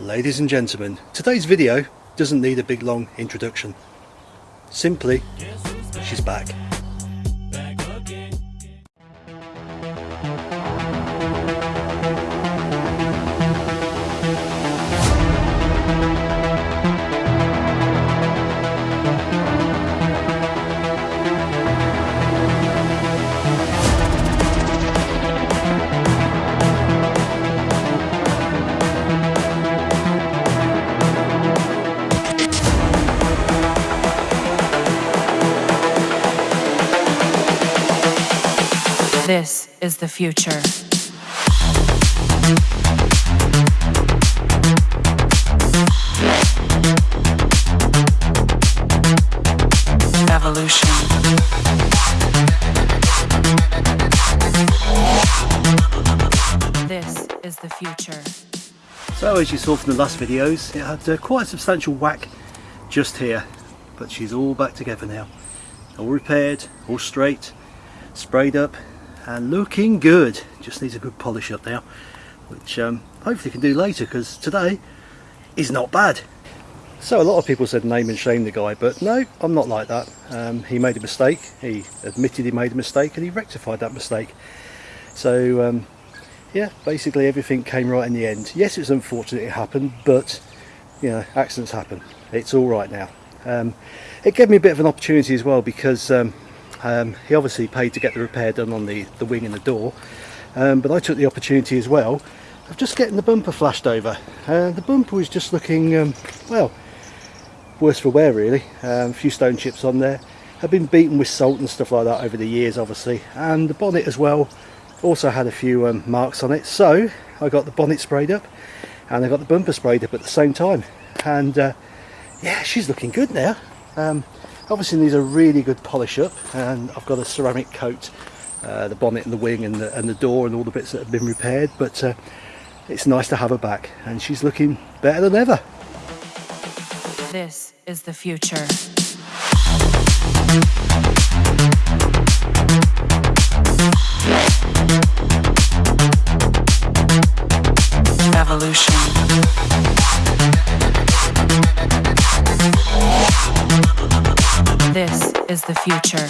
Ladies and gentlemen, today's video doesn't need a big long introduction. Simply, she's back. This is the future. Evolution. This is the future. So as you saw from the last videos, it had uh, quite a substantial whack just here, but she's all back together now. All repaired, all straight, sprayed up and looking good. Just needs a good polish up now, which um, hopefully can do later because today is not bad. So a lot of people said name and shame the guy, but no, I'm not like that. Um, he made a mistake, he admitted he made a mistake and he rectified that mistake. So um, yeah, basically everything came right in the end. Yes, it's unfortunate it happened, but you know, accidents happen. It's all right now. Um, it gave me a bit of an opportunity as well because um, he obviously paid to get the repair done on the, the wing and the door, um, but I took the opportunity as well of just getting the bumper flashed over. Uh, the bumper was just looking, um, well, worse for wear really. Um, a few stone chips on there. Had been beaten with salt and stuff like that over the years obviously. And the bonnet as well also had a few um, marks on it. So I got the bonnet sprayed up and I got the bumper sprayed up at the same time. And uh, yeah, she's looking good now. Um, obviously needs a really good polish up and I've got a ceramic coat uh, the bonnet and the wing and the, and the door and all the bits that have been repaired but uh, it's nice to have her back and she's looking better than ever. This is the future. is the future.